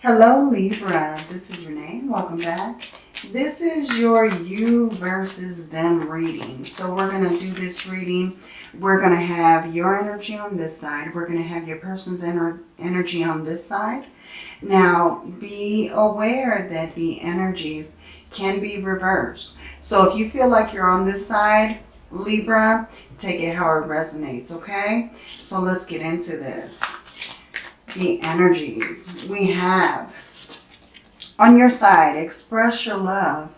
Hello Libra, this is Renee. Welcome back. This is your you versus them reading. So we're going to do this reading. We're going to have your energy on this side. We're going to have your person's ener energy on this side. Now be aware that the energies can be reversed. So if you feel like you're on this side, Libra, take it how it resonates, okay? So let's get into this the energies we have. On your side, express your love.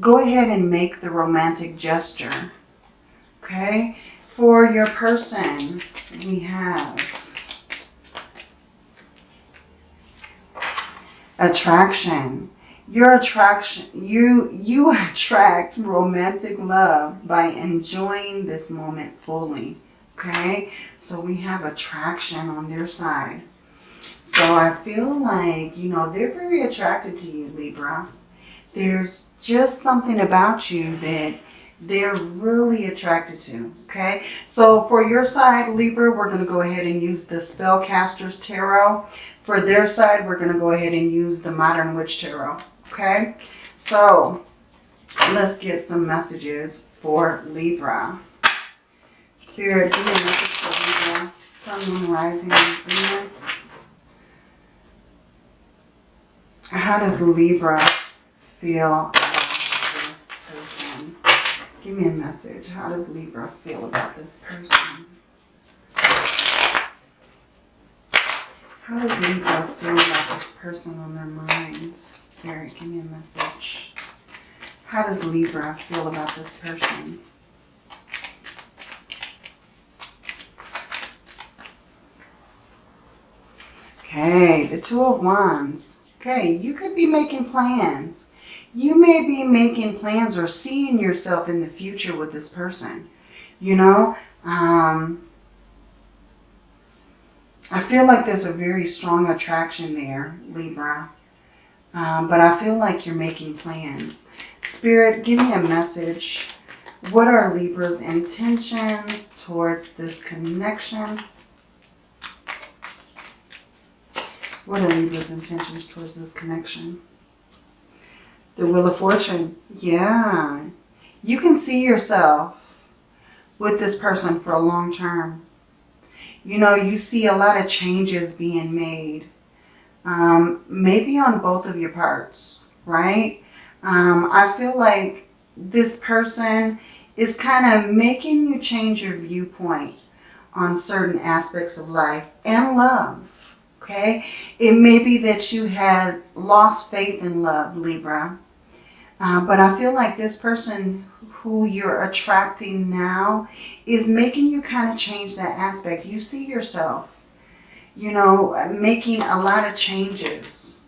Go ahead and make the romantic gesture. Okay? For your person, we have attraction. Your attraction, you, you attract romantic love by enjoying this moment fully. Okay? So we have attraction on their side. So I feel like, you know, they're very attracted to you, Libra. There's just something about you that they're really attracted to, okay? So for your side, Libra, we're going to go ahead and use the Spellcasters Tarot. For their side, we're going to go ahead and use the Modern Witch Tarot, okay? So let's get some messages for Libra. Spirit, me a message for Libra. Sun, Moon, Rising, Venus. How does Libra feel about this person? Give me a message. How does Libra feel about this person? How does Libra feel about this person on their mind? Spirit, give me a message. How does Libra feel about this person? Okay, the Two of Wands. Okay, you could be making plans. You may be making plans or seeing yourself in the future with this person. You know, um, I feel like there's a very strong attraction there, Libra. Um, but I feel like you're making plans. Spirit, give me a message. What are Libra's intentions towards this connection? What are Libra's intentions towards this connection? The Wheel of Fortune. Yeah. You can see yourself with this person for a long term. You know, you see a lot of changes being made. Um, maybe on both of your parts, right? Um, I feel like this person is kind of making you change your viewpoint on certain aspects of life and love okay? It may be that you had lost faith in love, Libra. Uh, but I feel like this person who you're attracting now is making you kind of change that aspect. You see yourself, you know, making a lot of changes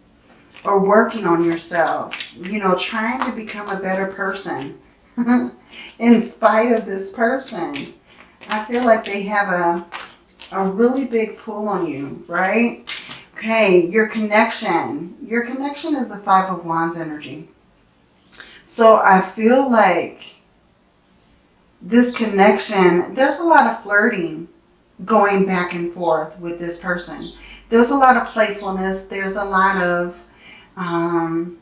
or working on yourself, you know, trying to become a better person in spite of this person. I feel like they have a a really big pull on you, right? Okay, your connection. Your connection is the Five of Wands energy. So I feel like this connection, there's a lot of flirting going back and forth with this person. There's a lot of playfulness. There's a lot of um,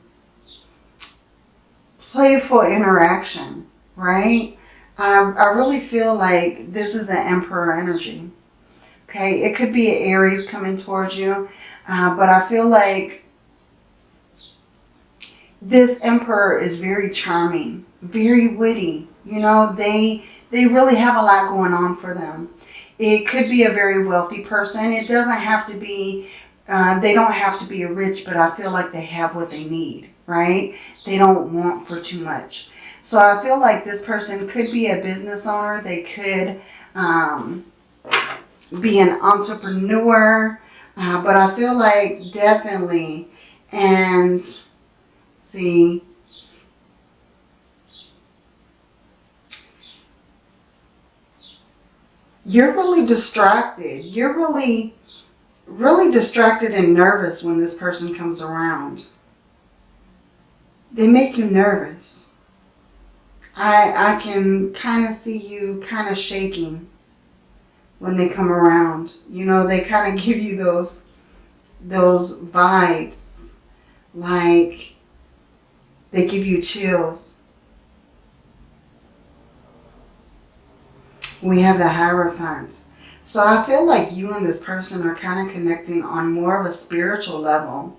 playful interaction, right? I, I really feel like this is an emperor energy. Okay, it could be Aries coming towards you, uh, but I feel like this emperor is very charming, very witty. You know, they they really have a lot going on for them. It could be a very wealthy person. It doesn't have to be, uh, they don't have to be a rich, but I feel like they have what they need, right? They don't want for too much. So I feel like this person could be a business owner. They could um, be an entrepreneur. Uh, but I feel like definitely, and see, you're really distracted. You're really, really distracted and nervous when this person comes around. They make you nervous. I, I can kind of see you kind of shaking when they come around. You know, they kind of give you those those vibes like they give you chills. We have the Hierophant. So I feel like you and this person are kind of connecting on more of a spiritual level.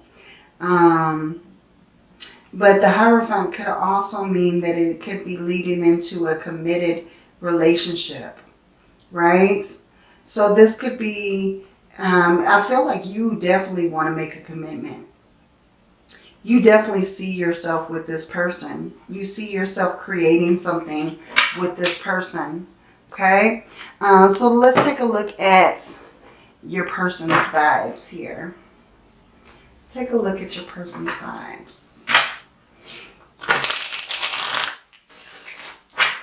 Um, but the Hierophant could also mean that it could be leading into a committed relationship, right? So this could be, um, I feel like you definitely want to make a commitment. You definitely see yourself with this person. You see yourself creating something with this person, okay? Uh, so let's take a look at your person's vibes here. Let's take a look at your person's vibes.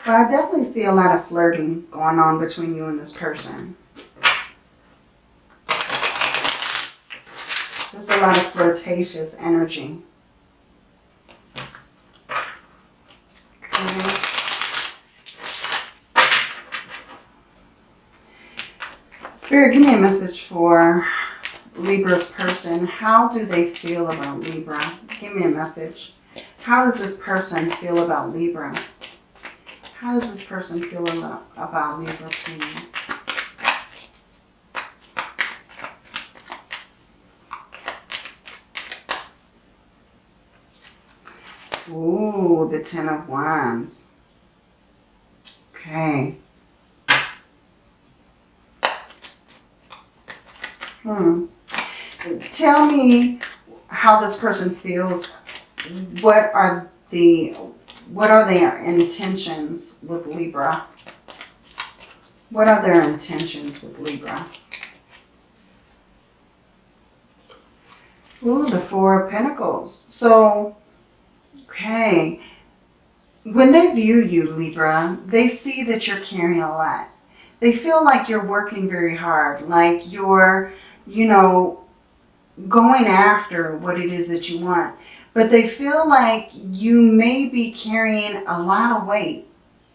But I definitely see a lot of flirting going on between you and this person. There's a lot of flirtatious energy. Okay. Spirit, give me a message for Libra's person. How do they feel about Libra? Give me a message. How does this person feel about Libra? How does this person feel about Libra, please? Ooh, the Ten of Wands. Okay. Hmm. Tell me how this person feels. What are the what are their intentions with Libra? What are their intentions with Libra? Ooh, the Four of Pentacles. So, okay. When they view you, Libra, they see that you're carrying a lot. They feel like you're working very hard, like you're, you know, going after what it is that you want but they feel like you may be carrying a lot of weight,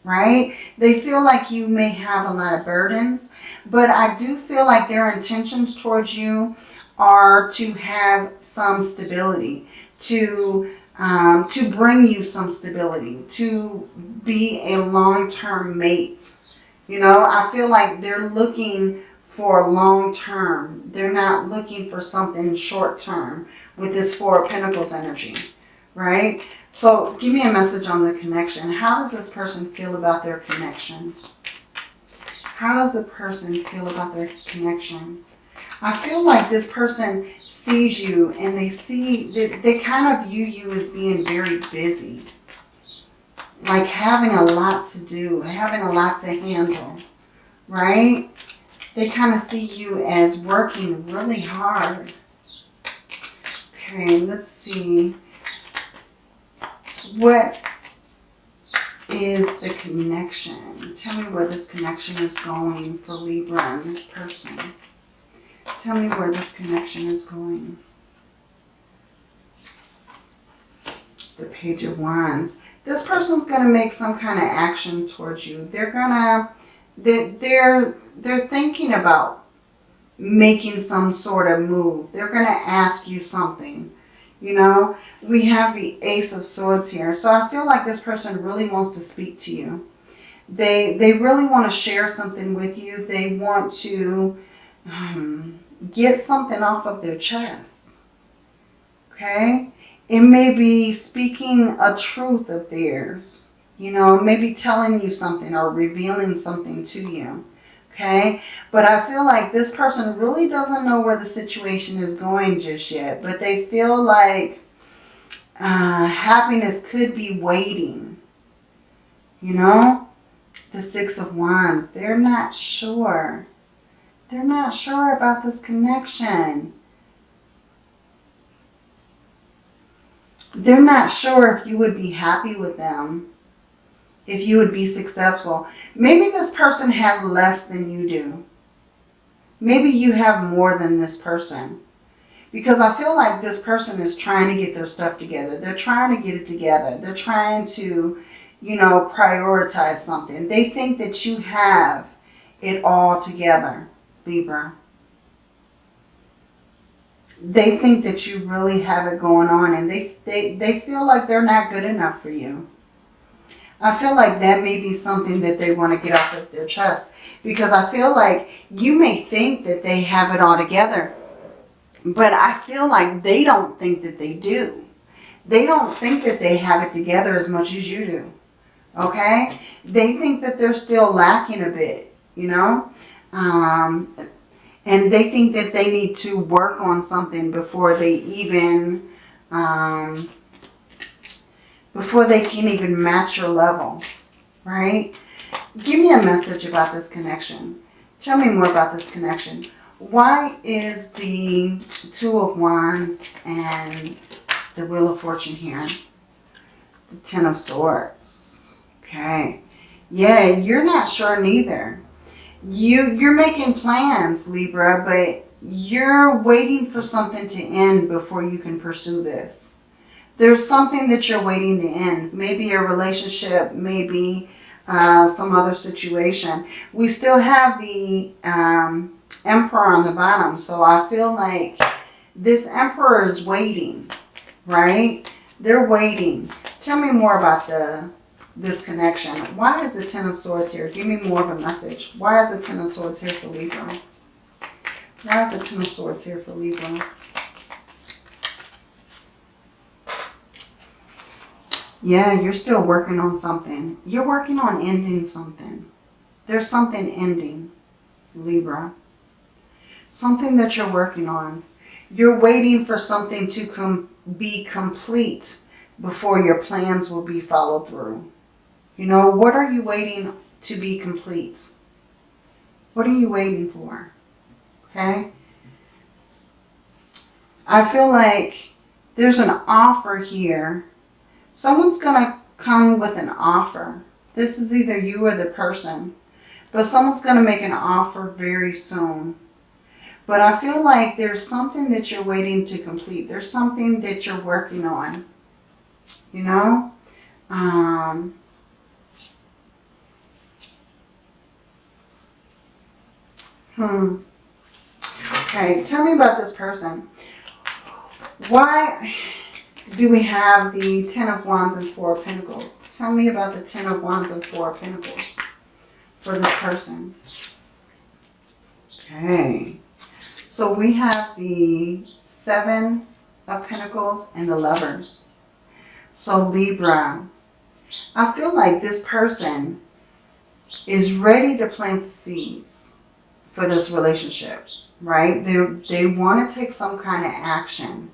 right? They feel like you may have a lot of burdens, but I do feel like their intentions towards you are to have some stability, to um, to bring you some stability, to be a long-term mate. You know, I feel like they're looking for long term. They're not looking for something short term with this Four of Pentacles energy, right? So give me a message on the connection. How does this person feel about their connection? How does a person feel about their connection? I feel like this person sees you and they see, that they kind of view you as being very busy. Like having a lot to do, having a lot to handle, right? They kind of see you as working really hard Okay, let's see. What is the connection? Tell me where this connection is going for Libra and this person. Tell me where this connection is going. The Page of Wands. This person's going to make some kind of action towards you. They're going to, they're, they're thinking about making some sort of move. They're going to ask you something. You know, we have the Ace of Swords here. So I feel like this person really wants to speak to you. They, they really want to share something with you. They want to get something off of their chest. Okay? It may be speaking a truth of theirs. You know, maybe telling you something or revealing something to you okay? But I feel like this person really doesn't know where the situation is going just yet, but they feel like uh, happiness could be waiting, you know? The Six of Wands, they're not sure. They're not sure about this connection. They're not sure if you would be happy with them if you would be successful. Maybe this person has less than you do. Maybe you have more than this person. Because I feel like this person is trying to get their stuff together. They're trying to get it together. They're trying to, you know, prioritize something. They think that you have it all together, Libra. they think that you really have it going on and they, they, they feel like they're not good enough for you. I feel like that may be something that they want to get off of their chest because I feel like you may think that they have it all together, but I feel like they don't think that they do. They don't think that they have it together as much as you do. Okay? They think that they're still lacking a bit, you know? Um, and they think that they need to work on something before they even, um, before they can even match your level, right? Give me a message about this connection. Tell me more about this connection. Why is the Two of Wands and the Wheel of Fortune here? The Ten of Swords. Okay. Yeah, you're not sure neither you you're making plans libra but you're waiting for something to end before you can pursue this. There's something that you're waiting to end. Maybe a relationship maybe uh, some other situation. We still have the um, emperor on the bottom so i feel like this emperor is waiting right? They're waiting. Tell me more about the this connection. Why is the Ten of Swords here? Give me more of a message. Why is the Ten of Swords here for Libra? Why is the Ten of Swords here for Libra? Yeah, you're still working on something. You're working on ending something. There's something ending, Libra. Something that you're working on. You're waiting for something to com be complete before your plans will be followed through. You know, what are you waiting to be complete? What are you waiting for? Okay? I feel like there's an offer here. Someone's going to come with an offer. This is either you or the person. But someone's going to make an offer very soon. But I feel like there's something that you're waiting to complete. There's something that you're working on. You know? Um, Hmm. Okay, tell me about this person. Why do we have the Ten of Wands and Four of Pentacles? Tell me about the Ten of Wands and Four of Pentacles for this person. Okay. So we have the Seven of Pentacles and the Lovers. So Libra, I feel like this person is ready to plant the seeds for this relationship, right? They, they want to take some kind of action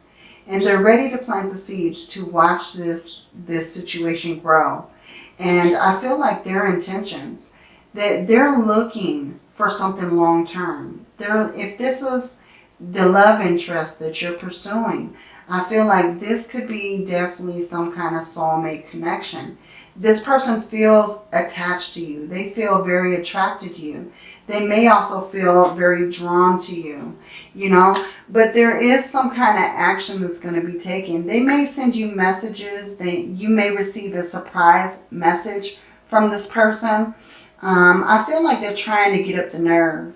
and they're ready to plant the seeds to watch this, this situation grow. And I feel like their intentions, that they're looking for something long term. They're, if this is the love interest that you're pursuing, I feel like this could be definitely some kind of soulmate connection. This person feels attached to you. They feel very attracted to you. They may also feel very drawn to you, you know, but there is some kind of action that's going to be taken. They may send you messages. They, you may receive a surprise message from this person. Um, I feel like they're trying to get up the nerve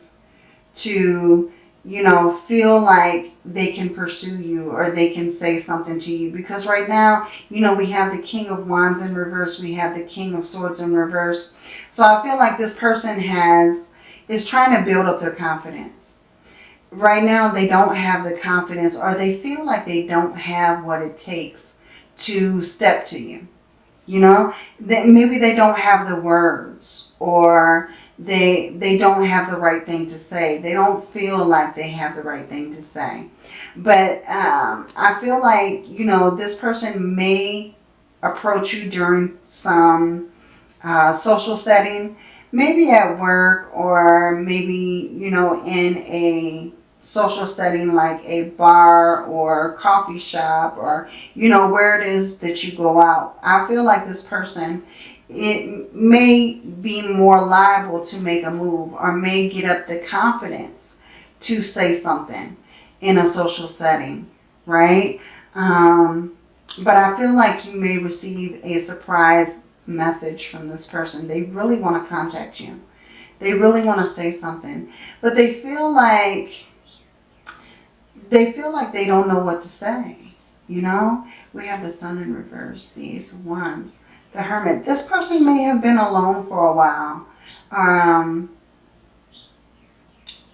to, you know, feel like they can pursue you or they can say something to you. Because right now, you know, we have the King of Wands in reverse. We have the King of Swords in reverse. So I feel like this person has is trying to build up their confidence. Right now, they don't have the confidence or they feel like they don't have what it takes to step to you. You know, that maybe they don't have the words or they they don't have the right thing to say. They don't feel like they have the right thing to say. But um, I feel like, you know, this person may approach you during some uh, social setting maybe at work or maybe, you know, in a social setting like a bar or coffee shop or, you know, where it is that you go out. I feel like this person, it may be more liable to make a move or may get up the confidence to say something in a social setting, right? Um, but I feel like you may receive a surprise message from this person. They really want to contact you. They really want to say something. But they feel like they feel like they don't know what to say. You know, we have the sun in reverse, these ones. The hermit. This person may have been alone for a while. Um,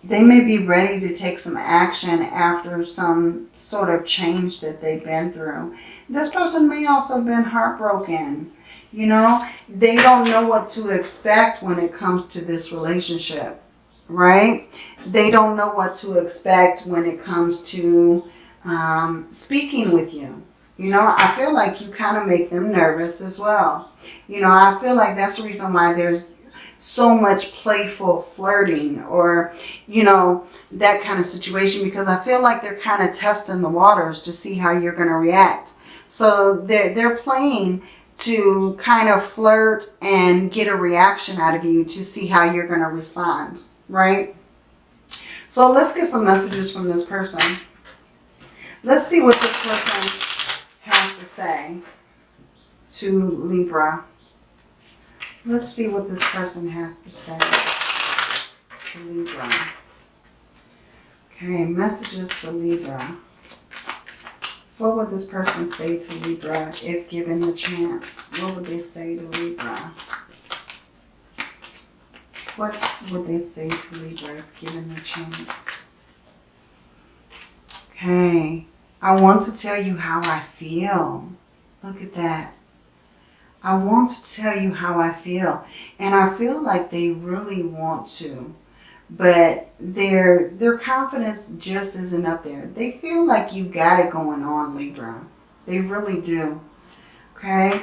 they may be ready to take some action after some sort of change that they've been through. This person may also have been heartbroken. You know, they don't know what to expect when it comes to this relationship, right? They don't know what to expect when it comes to um, speaking with you. You know, I feel like you kind of make them nervous as well. You know, I feel like that's the reason why there's so much playful flirting or, you know, that kind of situation because I feel like they're kind of testing the waters to see how you're going to react. So they're, they're playing to kind of flirt and get a reaction out of you to see how you're going to respond, right? So let's get some messages from this person. Let's see what this person has to say to Libra. Let's see what this person has to say to Libra. Okay, messages for Libra. What would this person say to Libra if given the chance? What would they say to Libra? What would they say to Libra if given the chance? Okay, I want to tell you how I feel. Look at that. I want to tell you how I feel. And I feel like they really want to. But their their confidence just isn't up there. They feel like you got it going on, Libra. They really do. Okay?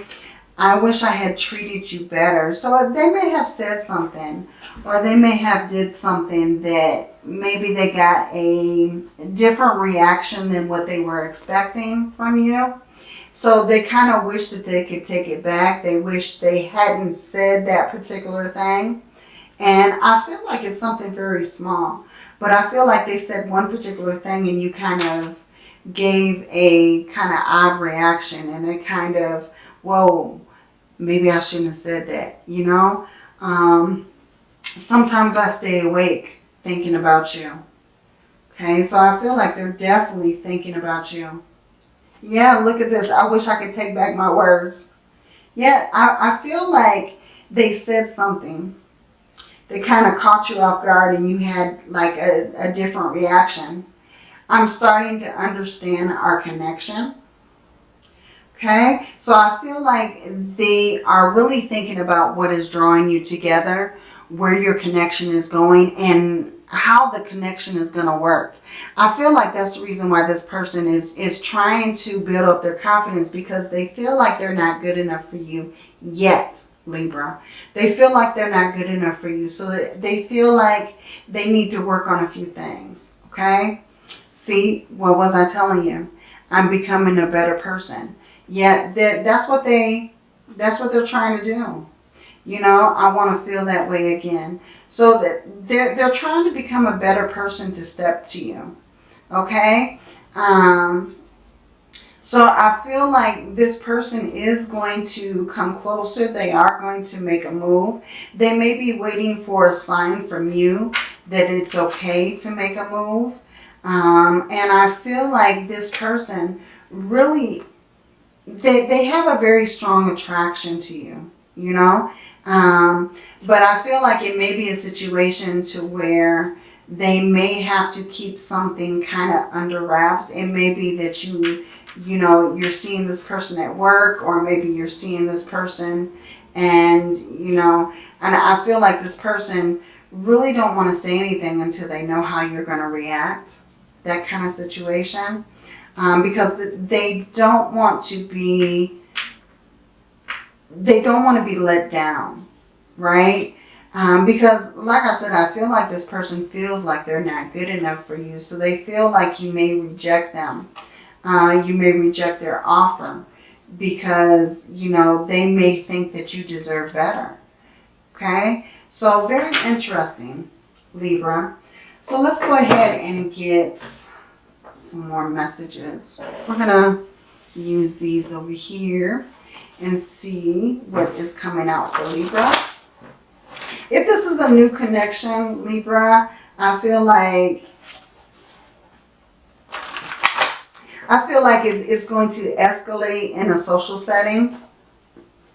I wish I had treated you better. So uh, they may have said something or they may have did something that maybe they got a different reaction than what they were expecting from you. So they kind of wish that they could take it back. They wish they hadn't said that particular thing. And I feel like it's something very small. But I feel like they said one particular thing and you kind of gave a kind of odd reaction and it kind of, whoa, maybe I shouldn't have said that, you know? Um, sometimes I stay awake thinking about you. Okay, so I feel like they're definitely thinking about you. Yeah, look at this. I wish I could take back my words. Yeah, I, I feel like they said something. They kind of caught you off guard and you had like a, a different reaction. I'm starting to understand our connection. Okay, so I feel like they are really thinking about what is drawing you together, where your connection is going, and how the connection is going to work. I feel like that's the reason why this person is, is trying to build up their confidence because they feel like they're not good enough for you yet, Libra. They feel like they're not good enough for you. So they feel like they need to work on a few things, okay? See, what was I telling you? I'm becoming a better person. Yeah, that's what they, that's what they're trying to do. You know, I want to feel that way again. So that they're, they're trying to become a better person to step to you. Okay? Um, so I feel like this person is going to come closer. They are going to make a move. They may be waiting for a sign from you that it's okay to make a move. Um, and I feel like this person really, they, they have a very strong attraction to you, you know. Um, but I feel like it may be a situation to where they may have to keep something kind of under wraps. It may be that you, you know, you're seeing this person at work or maybe you're seeing this person and, you know, and I feel like this person really don't want to say anything until they know how you're going to react. That kind of situation. Um, because they don't want to be they don't want to be let down, right? Um, because like I said, I feel like this person feels like they're not good enough for you. So they feel like you may reject them. Uh, you may reject their offer because, you know, they may think that you deserve better. Okay? So very interesting, Libra. So let's go ahead and get some more messages. We're going to use these over here and see what is coming out for Libra. If this is a new connection, Libra, I feel like I feel like it's, it's going to escalate in a social setting.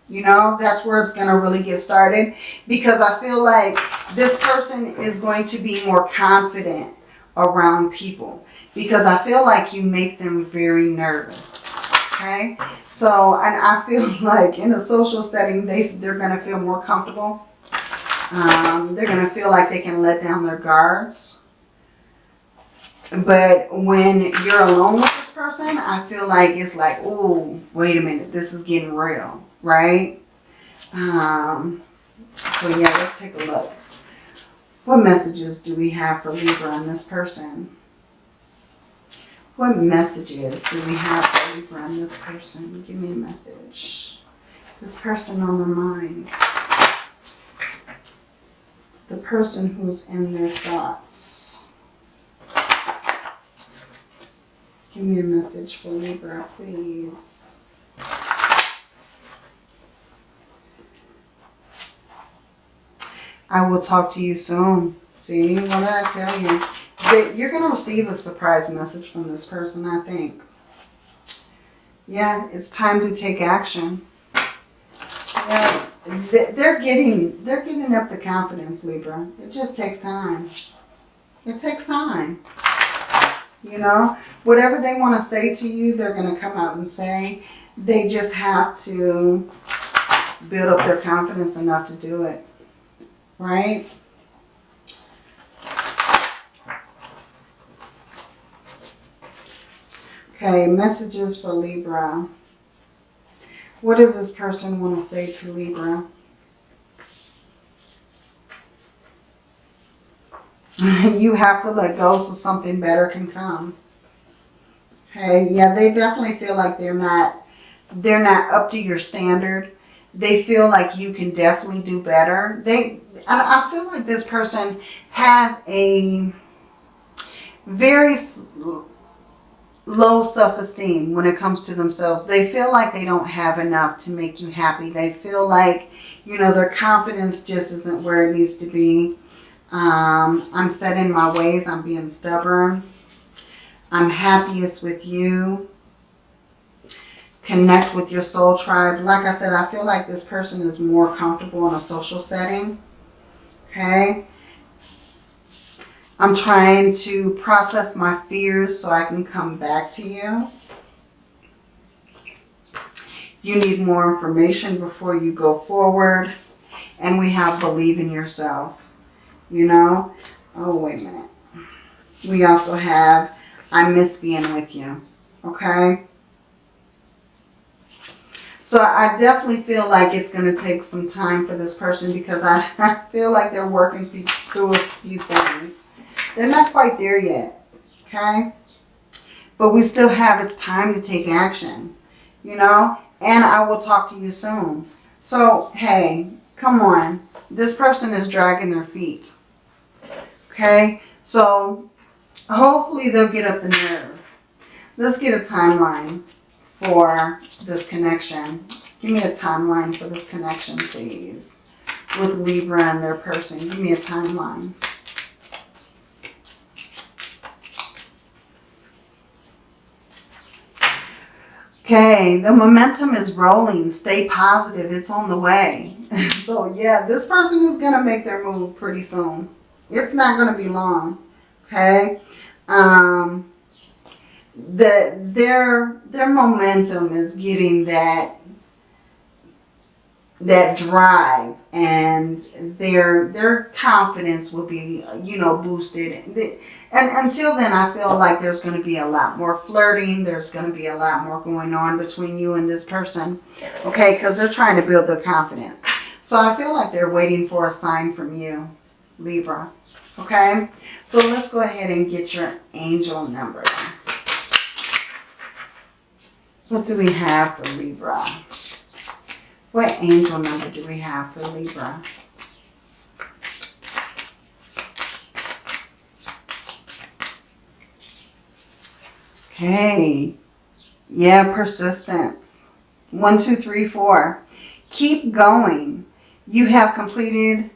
You know, that's where it's going to really get started. Because I feel like this person is going to be more confident around people. Because I feel like you make them very nervous. Okay? So, and I feel like in a social setting, they, they're going to feel more comfortable. Um, they're going to feel like they can let down their guards. But when you're alone with this person, I feel like it's like, oh, wait a minute, this is getting real, right? Um, so yeah, let's take a look. What messages do we have for Libra and this person? What messages do we have for Libra and this person? Give me a message. This person on their mind. The person who's in their thoughts. Give me a message for Libra, please. I will talk to you soon. See, what did I tell you? That you're going to receive a surprise message from this person, I think. Yeah, it's time to take action. Yeah, they're getting, they're getting up the confidence, Libra. It just takes time. It takes time. You know, whatever they want to say to you, they're going to come out and say. They just have to build up their confidence enough to do it right? Okay, messages for Libra. What does this person want to say to Libra? you have to let go so something better can come. Okay, yeah, they definitely feel like they're not they're not up to your standard. They feel like you can definitely do better. They and I feel like this person has a very low self-esteem when it comes to themselves. They feel like they don't have enough to make you happy. They feel like, you know, their confidence just isn't where it needs to be. Um, I'm set in my ways. I'm being stubborn. I'm happiest with you. Connect with your soul tribe. Like I said, I feel like this person is more comfortable in a social setting. Okay. I'm trying to process my fears so I can come back to you. You need more information before you go forward. And we have believe in yourself. You know? Oh, wait a minute. We also have I miss being with you. Okay? So I definitely feel like it's going to take some time for this person because I, I feel like they're working through a few things. They're not quite there yet, okay? But we still have, it's time to take action, you know? And I will talk to you soon. So, hey, come on. This person is dragging their feet, okay? So, hopefully they'll get up the nerve. Let's get a timeline for this connection. Give me a timeline for this connection, please. With Libra and their person. Give me a timeline. Okay, the momentum is rolling. Stay positive. It's on the way. so, yeah, this person is going to make their move pretty soon. It's not going to be long. Okay? Um, the their their momentum is getting that that drive and their their confidence will be you know boosted. And until then I feel like there's going to be a lot more flirting. There's going to be a lot more going on between you and this person okay? Because they're trying to build their confidence. So I feel like they're waiting for a sign from you Libra okay? So let's go ahead and get your angel number. What do we have for Libra? What angel number do we have for Libra? Okay. Yeah, persistence. One, two, three, four. Keep going. You have completed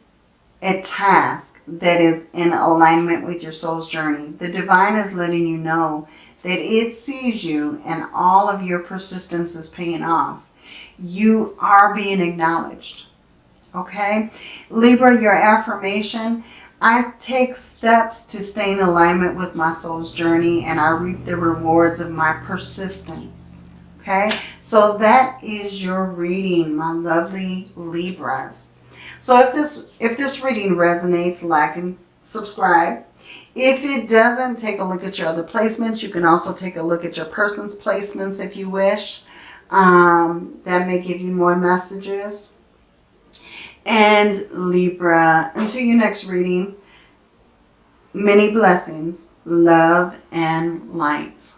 a task that is in alignment with your soul's journey. The divine is letting you know that it sees you and all of your persistence is paying off. You are being acknowledged. Okay? Libra, your affirmation. I take steps to stay in alignment with my soul's journey and I reap the rewards of my persistence. Okay? So that is your reading, my lovely Libras. So if this if this reading resonates, like and subscribe. If it doesn't, take a look at your other placements. You can also take a look at your person's placements if you wish. Um, that may give you more messages. And Libra, until your next reading, many blessings, love, and light.